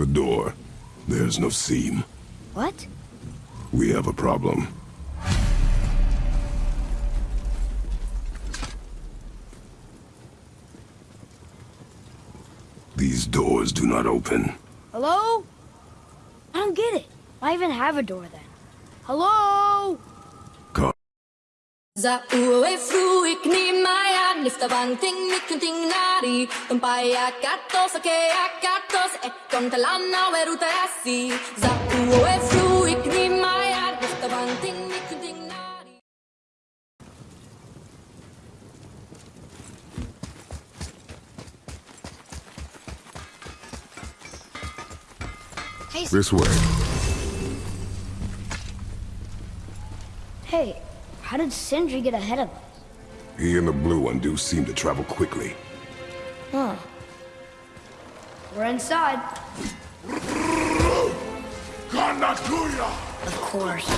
the door. There's no seam. What? We have a problem. These doors do not open. Hello? I don't get it. Why even have a door then? Hello? Come. Za uwe fruik ni maya nifta bang ting nikunting nari Tumpai akatos ake akatos eh, e kontalana weruta asi Za uwe fruik ni maya nifta bang ting nikunting nari Hey, This way. hey, how did Sindri get ahead of us? He and the blue one do seem to travel quickly. Huh. We're inside. Of course.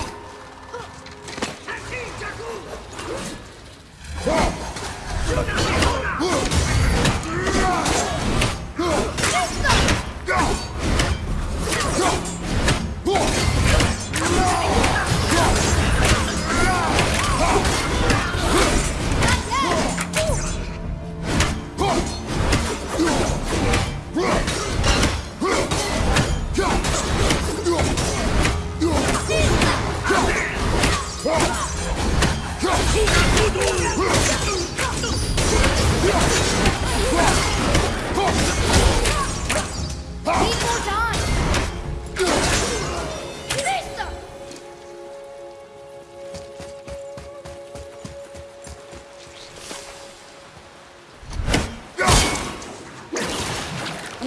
Lisa!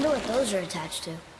wonder what those are attached to.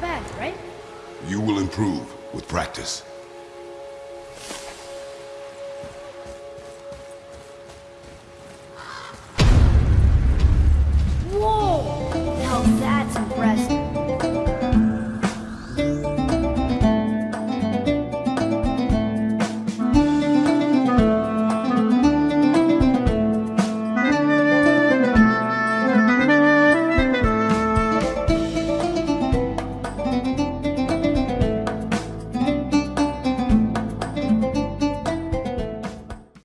Bad, right? You will improve with practice.